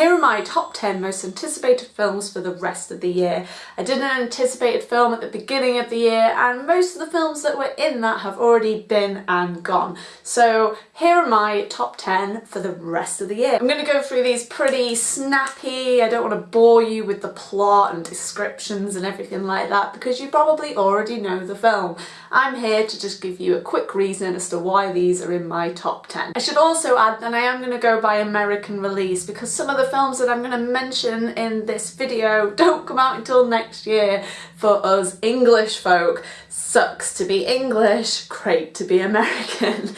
Here are my top 10 most anticipated films for the rest of the year. I did an anticipated film at the beginning of the year and most of the films that were in that have already been and gone. So here are my top 10 for the rest of the year. I'm going to go through these pretty snappy, I don't want to bore you with the plot and descriptions and everything like that because you probably already know the film. I'm here to just give you a quick reason as to why these are in my top 10. I should also add that I am going to go by American release because some of the films that I'm going to mention in this video don't come out until next year for us English folk. Sucks to be English, great to be American.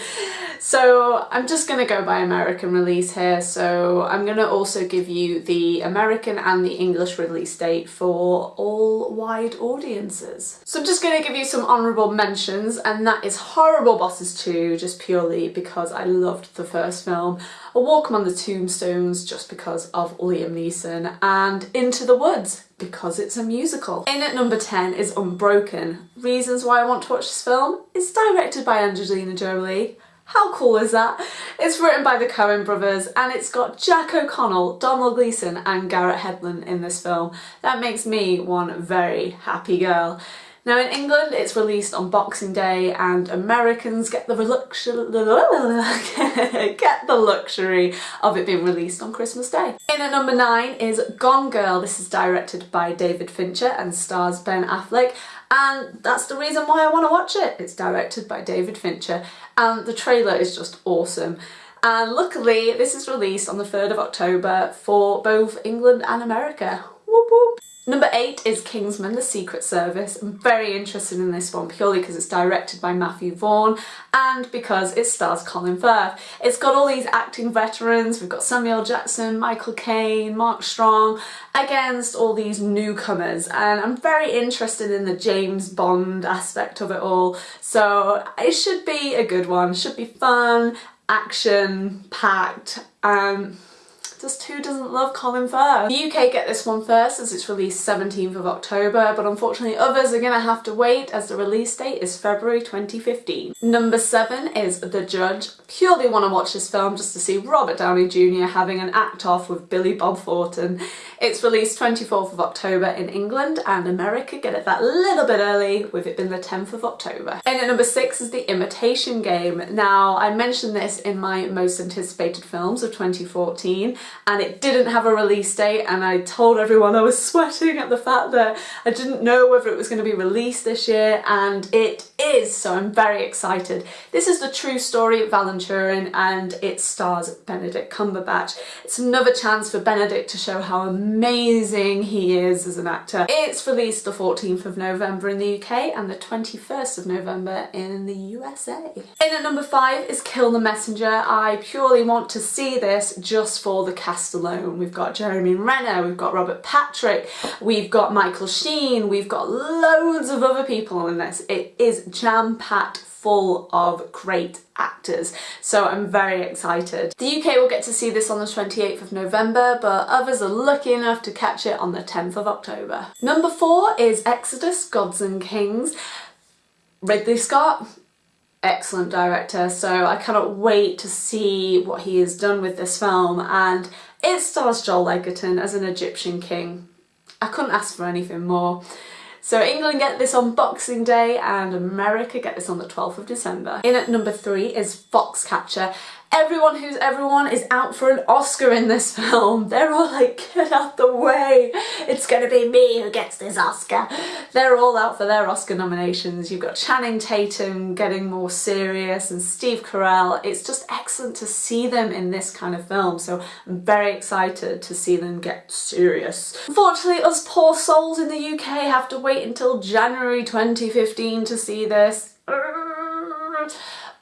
So I'm just going to go by American release here, so I'm going to also give you the American and the English release date for all wide audiences. So I'm just going to give you some honourable mentions, and that is Horrible Bosses 2, just purely because I loved the first film, A Walk Among the Tombstones just because of Liam Neeson, and Into the Woods because it's a musical. In at number 10 is Unbroken. Reasons why I want to watch this film? It's directed by Angelina Jolie. How cool is that? It's written by the Coen brothers and it's got Jack O'Connell, Domhnall Gleeson and Garrett Hedlund in this film. That makes me one very happy girl. Now in England it's released on Boxing Day and Americans get the, get the luxury of it being released on Christmas Day. In at number 9 is Gone Girl. This is directed by David Fincher and stars Ben Affleck and that's the reason why I want to watch it. It's directed by David Fincher and the trailer is just awesome. And luckily this is released on the 3rd of October for both England and America. Whoop whoop. Number eight is Kingsman, The Secret Service. I'm very interested in this one purely because it's directed by Matthew Vaughn and because it stars Colin Firth. It's got all these acting veterans, we've got Samuel Jackson, Michael Caine, Mark Strong, against all these newcomers and I'm very interested in the James Bond aspect of it all. So it should be a good one, should be fun, action packed. Um, just who doesn't love Colin Firth? The UK get this one first as it's released 17th of October, but unfortunately others are gonna have to wait as the release date is February 2015. Number seven is The Judge. Purely want to watch this film just to see Robert Downey Jr. having an act off with Billy Bob Thornton. It's released 24th of October in England and America get it that little bit early with it being the 10th of October. And at number six is The Imitation Game. Now I mentioned this in my most anticipated films of 2014 and it didn't have a release date and I told everyone I was sweating at the fact that I didn't know whether it was going to be released this year and it is so I'm very excited. This is the true story of Alan Turing and it stars Benedict Cumberbatch. It's another chance for Benedict to show how amazing he is as an actor. It's released the 14th of November in the UK and the 21st of November in the USA. In at number five is Kill the Messenger. I purely want to see this just for the cast alone. We've got Jeremy Renner, we've got Robert Patrick, we've got Michael Sheen, we've got loads of other people in this. It is jam-packed full of great actors so I'm very excited. The UK will get to see this on the 28th of November but others are lucky enough to catch it on the 10th of October. Number four is Exodus Gods and Kings. Ridley Scott, excellent director so I cannot wait to see what he has done with this film and it stars Joel Edgerton as an Egyptian king. I couldn't ask for anything more. So England get this on Boxing Day and America get this on the 12th of December. In at number three is Foxcatcher everyone who's everyone is out for an Oscar in this film. They're all like, get out the way. It's gonna be me who gets this Oscar. They're all out for their Oscar nominations. You've got Channing Tatum getting more serious and Steve Carell. It's just excellent to see them in this kind of film. So I'm very excited to see them get serious. Unfortunately, us poor souls in the UK have to wait until January 2015 to see this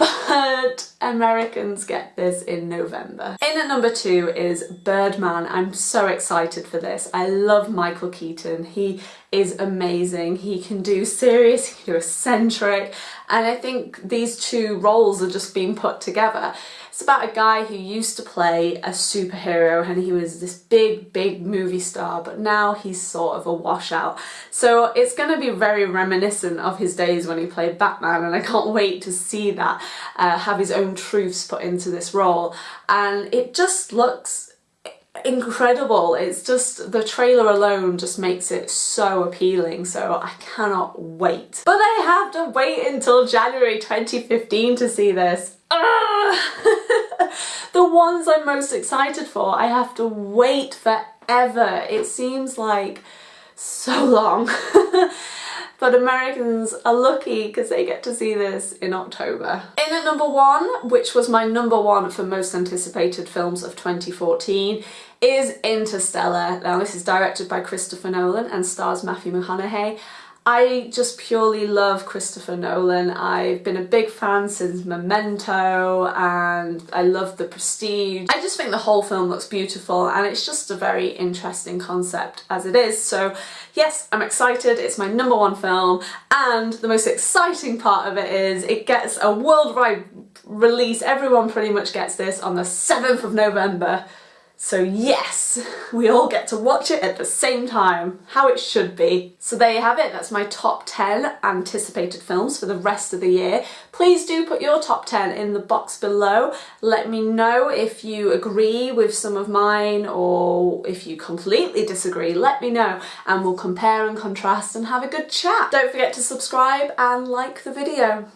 but Americans get this in November. In at number two is Birdman. I'm so excited for this. I love Michael Keaton. He is amazing. He can do serious, he can do eccentric, and I think these two roles are just being put together. It's about a guy who used to play a superhero and he was this big, big movie star, but now he's sort of a washout. So it's going to be very reminiscent of his days when he played Batman and I can't wait to see that, uh, have his own truths put into this role. And it just looks incredible. It's just, the trailer alone just makes it so appealing, so I cannot wait. But I have to wait until January 2015 to see this. the ones I'm most excited for, I have to wait forever. It seems like so long. but Americans are lucky because they get to see this in October. In at number one, which was my number one for most anticipated films of 2014, is Interstellar. Now this is directed by Christopher Nolan and stars Matthew McConaughey. I just purely love Christopher Nolan. I've been a big fan since Memento and I love The Prestige. I just think the whole film looks beautiful and it's just a very interesting concept as it is. So yes, I'm excited. It's my number one film and the most exciting part of it is it gets a worldwide release. Everyone pretty much gets this on the 7th of November. So yes, we all get to watch it at the same time, how it should be. So there you have it, that's my top 10 anticipated films for the rest of the year. Please do put your top 10 in the box below. Let me know if you agree with some of mine or if you completely disagree, let me know and we'll compare and contrast and have a good chat. Don't forget to subscribe and like the video.